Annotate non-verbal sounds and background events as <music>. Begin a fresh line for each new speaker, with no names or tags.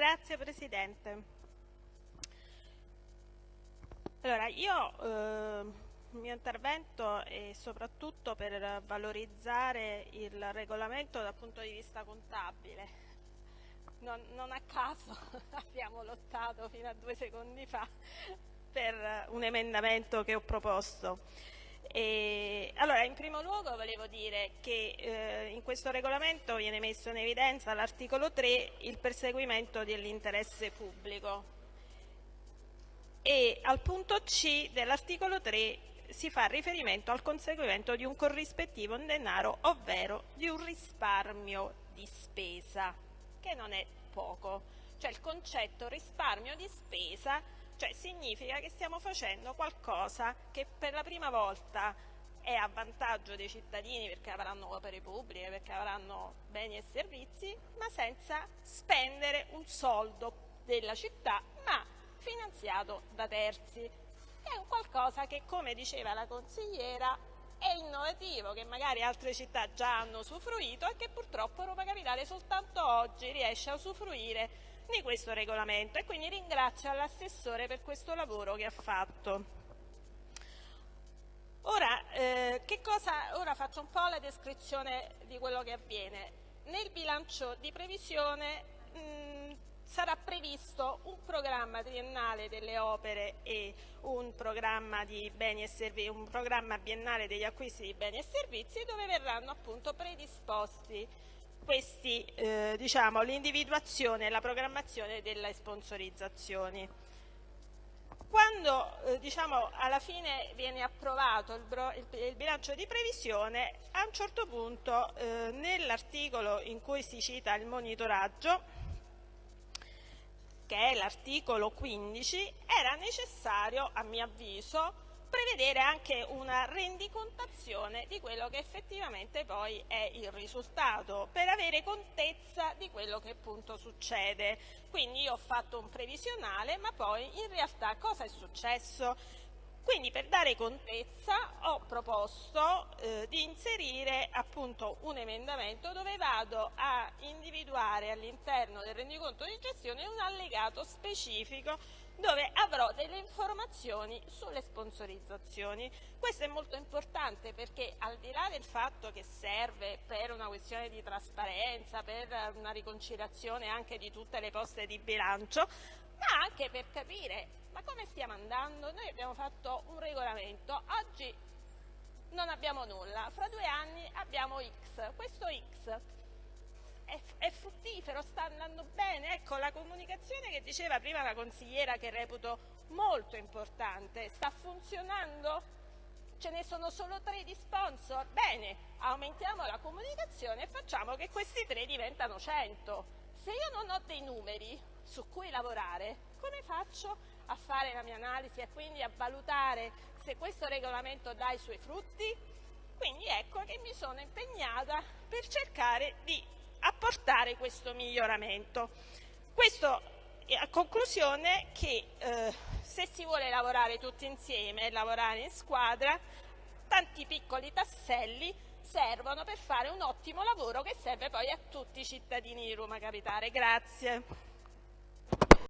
Grazie Presidente. Allora, io eh, il mio intervento è soprattutto per valorizzare il regolamento dal punto di vista contabile. Non, non a caso <laughs> abbiamo lottato fino a due secondi fa per un emendamento che ho proposto. E, allora, in primo luogo volevo dire che eh, in questo regolamento viene messo in evidenza all'articolo 3 il perseguimento dell'interesse pubblico e al punto C dell'articolo 3 si fa riferimento al conseguimento di un corrispettivo in denaro, ovvero di un risparmio di spesa, che non è poco. Cioè il concetto risparmio di spesa cioè significa che stiamo facendo qualcosa che per la prima volta è a vantaggio dei cittadini perché avranno opere pubbliche, perché avranno beni e servizi, ma senza spendere un soldo della città, ma finanziato da terzi. È un qualcosa che, come diceva la consigliera, è innovativo, che magari altre città già hanno usufruito e che purtroppo Roma Capitale soltanto oggi riesce a usufruire di questo regolamento e quindi ringrazio l'assessore per questo lavoro che ha fatto. Ora, eh, cosa, ora, faccio un po' la descrizione di quello che avviene. Nel bilancio di previsione mh, sarà previsto un programma triennale delle opere e un programma, un programma biennale degli acquisti di beni e servizi dove verranno appunto predisposti questi, eh, diciamo, l'individuazione e la programmazione delle sponsorizzazioni. Quando eh, diciamo, alla fine viene approvato il, il, il, bilancio di previsione, a un certo punto eh, nell'articolo in cui si cita il monitoraggio, che è l'articolo 15, era necessario, a mio avviso, prevedere anche una rendicontazione di quello che effettivamente poi è il risultato, per avere contezza di quello che appunto succede. Quindi io ho fatto un previsionale, ma poi in realtà cosa è successo? Quindi per dare contezza ho proposto eh, di inserire appunto un emendamento dove vado a individuare all'interno del rendiconto di gestione un allegato specifico dove avrò delle informazioni sulle sponsorizzazioni. Questo è molto importante perché al di là del fatto che serve per una questione di trasparenza, per una riconciliazione anche di tutte le poste di bilancio, ma anche per capire ma come stiamo andando? Noi abbiamo fatto un regolamento, oggi non abbiamo nulla, fra due anni abbiamo X, questo X è, è fruttifero, sta andando bene, ecco la comunicazione che diceva prima la consigliera che reputo molto importante, sta funzionando? Ce ne sono solo tre di sponsor? Bene, aumentiamo la comunicazione e facciamo che questi tre diventano 100. Se io non ho dei numeri su cui lavorare, come faccio a fare la mia analisi e quindi a valutare se questo regolamento dà i suoi frutti? Quindi ecco che mi sono impegnata per cercare di apportare questo miglioramento. Questo a conclusione che eh, se si vuole lavorare tutti insieme e lavorare in squadra, tanti piccoli tasselli servono per fare un ottimo lavoro che serve poi a tutti i cittadini di Roma Capitale. Grazie.